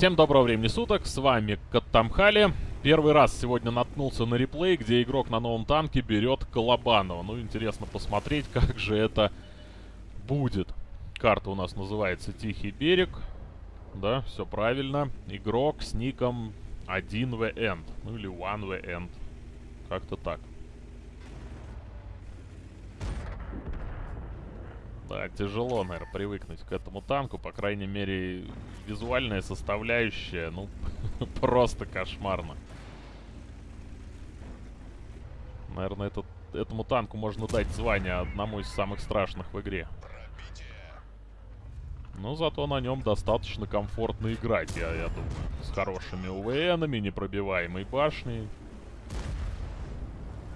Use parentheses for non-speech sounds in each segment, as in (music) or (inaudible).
Всем доброго времени суток, с вами Каттамхали. Первый раз сегодня наткнулся на реплей, где игрок на новом танке берет Колобанова. Ну, интересно посмотреть, (laughs) как же это будет. Карта у нас называется Тихий берег. Да, все правильно. Игрок с ником 1v End. Ну или 1v End. Как-то так. Да, тяжело, наверное, привыкнуть к этому танку. По крайней мере, визуальная составляющая, ну, (laughs) просто кошмарно. Наверное, этот, этому танку можно дать звание одному из самых страшных в игре. Но зато на нем достаточно комфортно играть, я, я думаю. С хорошими УВНами, непробиваемой башней.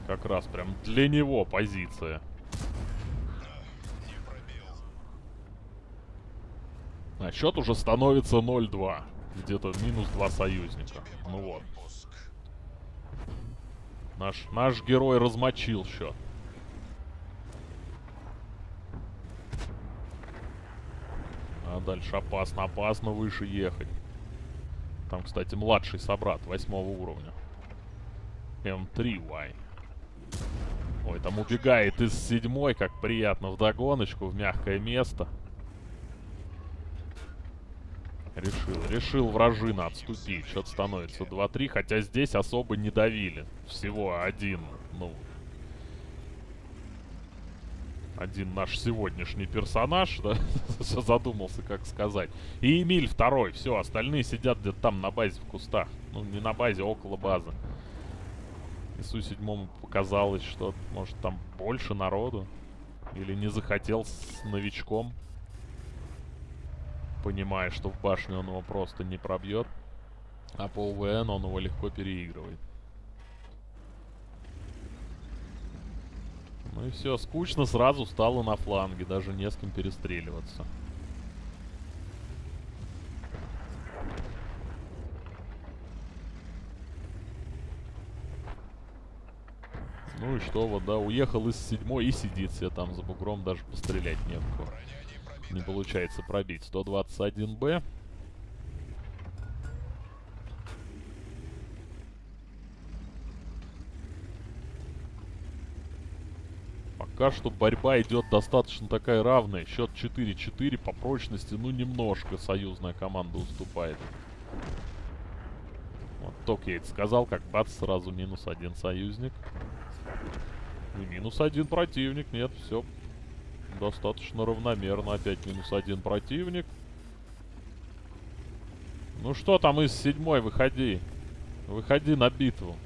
Как раз прям для него позиция. А счет уже становится 0-2. Где-то минус 2 союзника. Ну вот. Наш, наш герой размочил счет. А дальше опасно, опасно выше ехать. Там, кстати, младший собрат восьмого уровня. М3Y. Ой, там убегает из седьмой, как приятно, в догоночку, в мягкое место. Решил, решил вражина отступить. Счет становится 2-3, хотя здесь особо не давили. Всего один, ну... Один наш сегодняшний персонаж, да, (laughs) задумался, как сказать. И Эмиль второй, все, остальные сидят где-то там на базе в кустах. Ну, не на базе, а около базы. Ису седьмому показалось, что, может, там больше народу. Или не захотел с новичком понимая, что в башне он его просто не пробьет. А по УВН он его легко переигрывает. Ну и все, скучно сразу стало на фланге, даже не с кем перестреливаться. Ну и что, вот, да, уехал из седьмой и сидит себе там за бугром, даже пострелять не в кого не получается пробить. 121Б. Пока что борьба идет достаточно такая равная. Счет 4-4 по прочности, ну, немножко союзная команда уступает. Вот только я это сказал, как бац, сразу минус один союзник. И минус один противник. Нет, все Достаточно равномерно. Опять минус один противник. Ну что там из седьмой? Выходи. Выходи на битву.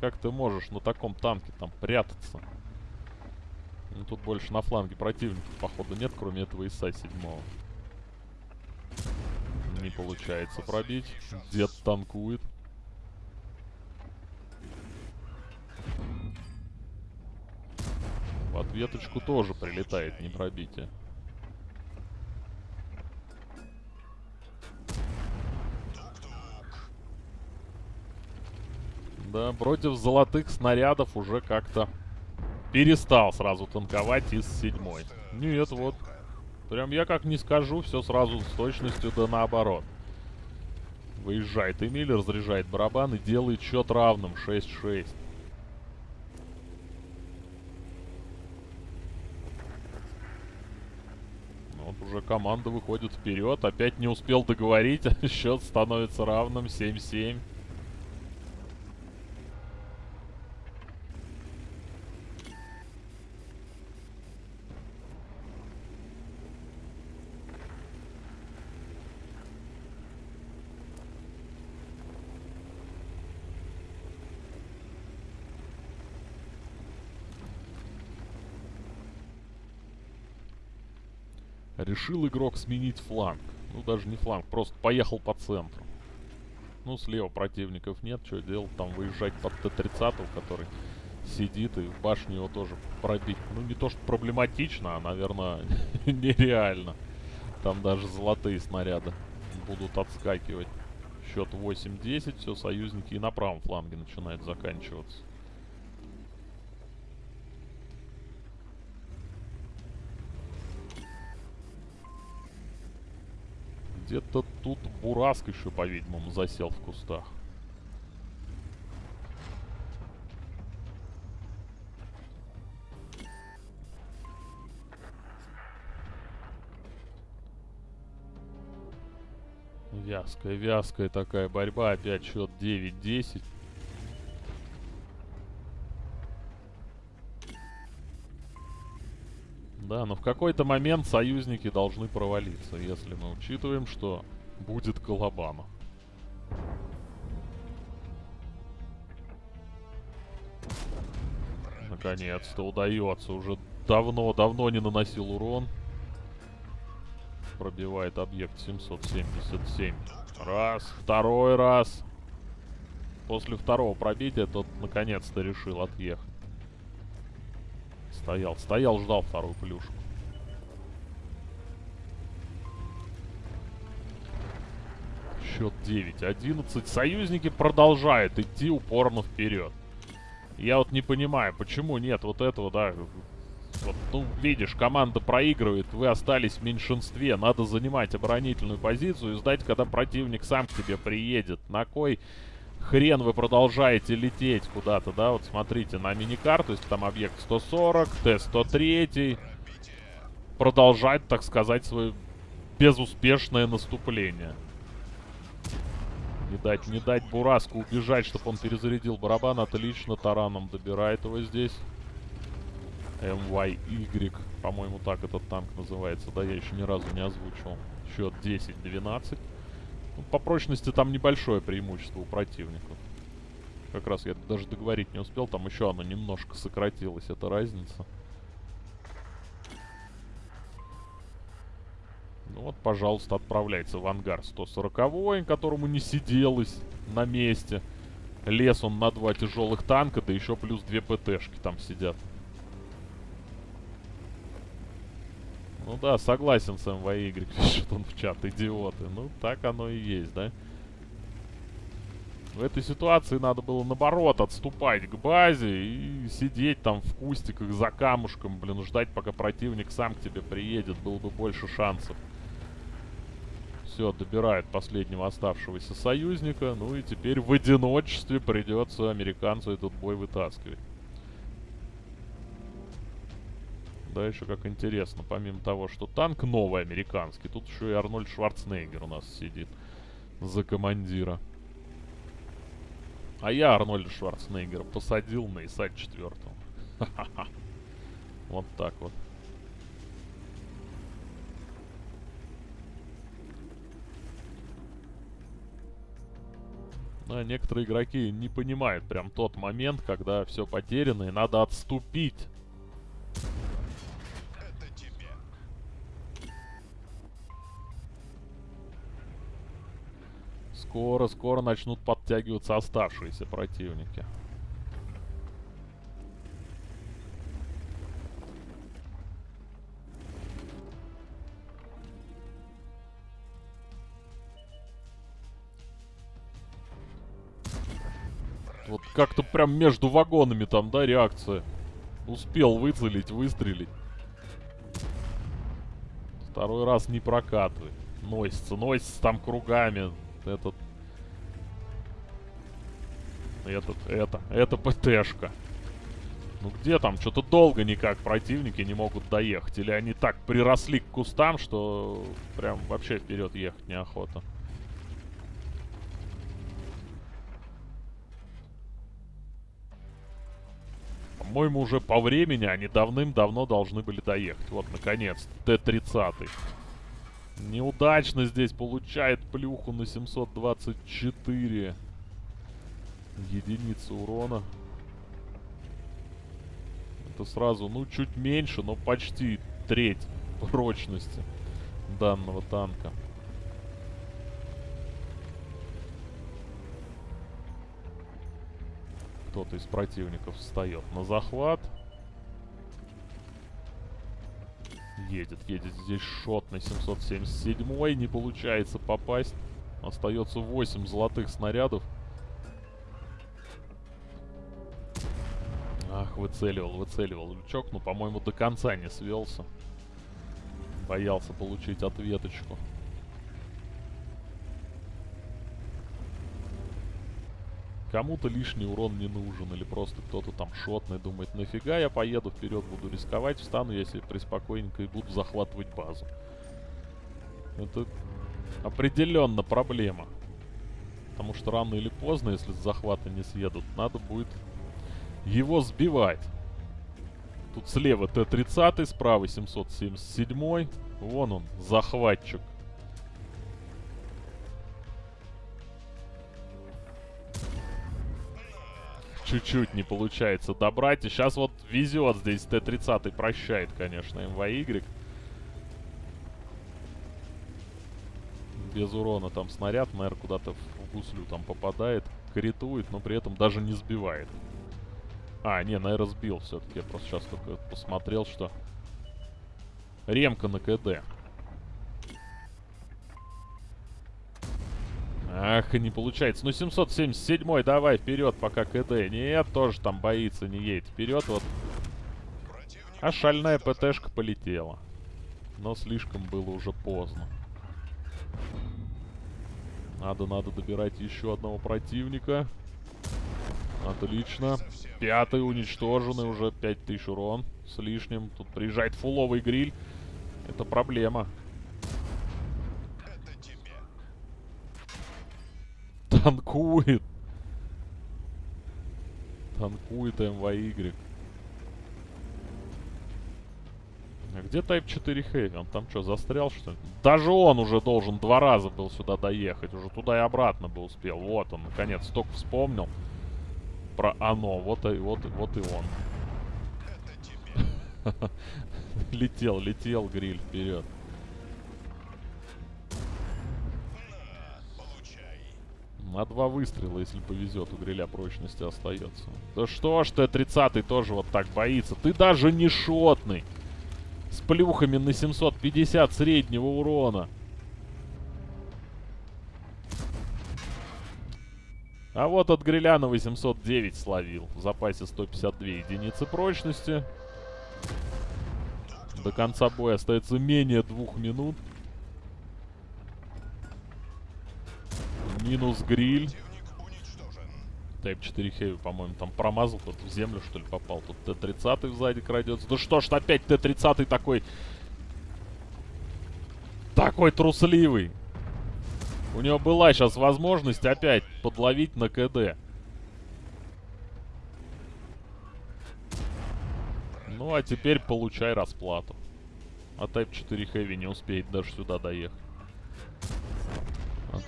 Как ты можешь на таком танке там прятаться? Ну, тут больше на фланге противников, походу, нет, кроме этого ИСа седьмого. Не получается пробить. Дед танкует. Веточку тоже прилетает, не пробитие. Да, против золотых снарядов уже как-то перестал сразу танковать из седьмой. Нет, вот. Прям я как не скажу, все сразу с точностью да наоборот. Выезжает Эмиль, разряжает барабан и делает счет равным 6-6. Уже команда выходит вперед. Опять не успел договорить. (laughs) Счет становится равным 7-7. Решил игрок сменить фланг. Ну, даже не фланг, просто поехал по центру. Ну, слева противников нет, что делать? Там выезжать под Т-30, который сидит, и башню его тоже пробить. Ну, не то, что проблематично, а, наверное, (laughs) нереально. Там даже золотые снаряды будут отскакивать. Счет 8-10, все, союзники и на правом фланге начинают заканчиваться. Где-то тут Бураск еще, по-видимому, засел в кустах. Вязкая, вязкая такая борьба. Опять счет 9-10. Да, но в какой-то момент союзники должны провалиться, если мы учитываем, что будет Колобана. Наконец-то удается. Уже давно-давно не наносил урон. Пробивает объект 777. Раз, второй раз. После второго пробития тот наконец-то решил отъехать. Стоял, стоял, ждал вторую плюшку. Счет 9-11. Союзники продолжают идти упорно вперед. Я вот не понимаю, почему нет вот этого, да, вот, ну, видишь, команда проигрывает, вы остались в меньшинстве, надо занимать оборонительную позицию и ждать, когда противник сам к тебе приедет. На кой хрен вы продолжаете лететь куда-то, да? Вот смотрите на миникарту, если там объект 140, Т-103. Продолжать, так сказать, свое безуспешное наступление. Не дать, не дать Бураску убежать, чтобы он перезарядил барабан. Отлично, тараном добирает его здесь. MYY, по-моему, так этот танк называется. Да, я еще ни разу не озвучил. Счет 10-12. По прочности там небольшое преимущество у противников. Как раз я даже договорить не успел. Там еще оно немножко сократилось, эта разница. Ну вот, пожалуйста, отправляется в ангар 140 которому не сиделось на месте. Лес он на два тяжелых танка, да еще плюс две ПТшки там сидят. Ну да, согласен с МВY, пишет (laughs) он в чат, идиоты. Ну, так оно и есть, да? В этой ситуации надо было, наоборот, отступать к базе и сидеть там в кустиках за камушком, блин, ждать, пока противник сам к тебе приедет. Было бы больше шансов. Все, добирает последнего оставшегося союзника. Ну и теперь в одиночестве придется американцу этот бой вытаскивать. Да, еще как интересно, помимо того, что танк новый американский, тут еще и Арнольд Шварценеггер у нас сидит за командира. А я Арнольда Шварценеггера посадил на ИСА 4. Вот так вот. А некоторые игроки не понимают прям тот момент, когда все потеряно и надо отступить. Скоро-скоро начнут подтягиваться оставшиеся противники. Вот как-то прям между вагонами там, да, реакция. Успел выцелить, выстрелить. Второй раз не прокатывает. Носится, носится там кругами этот... Этот, это, это ПТшка. Ну где там? Что-то долго никак противники не могут доехать. Или они так приросли к кустам, что прям вообще вперед ехать неохота. По-моему, уже по времени они давным-давно должны были доехать. Вот, наконец, Т-30. Неудачно здесь получает плюху на 724 единицы урона. Это сразу, ну, чуть меньше, но почти треть прочности данного танка. Кто-то из противников встает на захват. Едет, едет здесь шот на 777 Не получается попасть. Остается 8 золотых снарядов. Ах, выцеливал, выцеливал лючок. Но, по-моему, до конца не свелся. Боялся получить ответочку. Кому-то лишний урон не нужен, или просто кто-то там шотный думает, нафига я поеду вперед, буду рисковать, встану себе приспокойненько и буду захватывать базу. Это определенно проблема. Потому что рано или поздно, если с захвата не съедут, надо будет его сбивать. Тут слева Т-30, справа 777. Вон он, захватчик. Чуть-чуть не получается добрать. И сейчас вот везет здесь Т-30 прощает, конечно, МВY. Без урона там снаряд, наверное, куда-то в гуслю там попадает. Критует, но при этом даже не сбивает. А, не, наверное, сбил все-таки. Я просто сейчас только посмотрел, что... Ремка на КД. Ах, не получается. Ну, 777 давай вперед, пока КД. Нет, тоже там боится, не едет. Вперед, вот. А шальная ПТшка полетела. Но слишком было уже поздно. Надо, надо добирать еще одного противника. Отлично. Пятый уничтоженный, уже 5000 урон с лишним. Тут приезжает фуловый гриль. Это проблема. Танкует. Танкует МВY. А где Type 4 Heavy? Он там что, застрял, что ли? Даже он уже должен два раза был сюда доехать. Уже туда и обратно бы успел. Вот он, наконец, только вспомнил про оно. Вот и, вот, вот и он. (laughs) летел, летел гриль вперед. На два выстрела, если повезет, у гриля прочности остается. Да что ж Т-30 тоже вот так боится. Ты даже не шотный. С плюхами на 750 среднего урона. А вот от гриля на 809 словил. В запасе 152 единицы прочности. До конца боя остается менее двух минут. Минус гриль. Type 4 Heavy, по-моему, там промазал, тут в землю, что ли, попал. Тут Т-30 сзади крадется. Да что ж, опять Т-30 такой... Такой трусливый. У него была сейчас возможность опять подловить на КД. Ну, а теперь получай расплату. А Type 4 Heavy не успеет даже сюда доехать.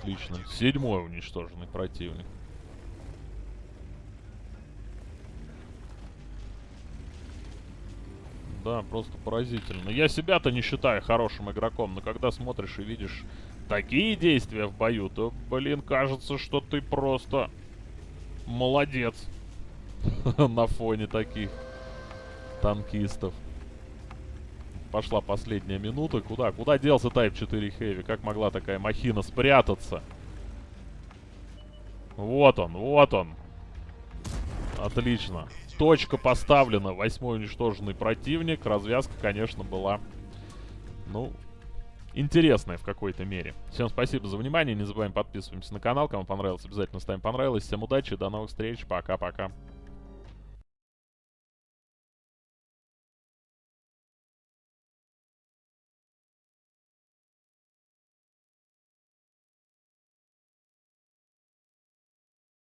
Отлично. Седьмой уничтоженный противник. Да, просто поразительно. Я себя-то не считаю хорошим игроком, но когда смотришь и видишь такие действия в бою, то, блин, кажется, что ты просто молодец (laughs) на фоне таких танкистов. Пошла последняя минута. Куда? Куда делся Type 4 Heavy? Как могла такая махина спрятаться? Вот он, вот он. Отлично. Точка поставлена. Восьмой уничтоженный противник. Развязка, конечно, была, ну, интересное в какой-то мере. Всем спасибо за внимание, не забываем подписываемся на канал, кому понравилось, обязательно ставим понравилось. Всем удачи, до новых встреч, пока-пока.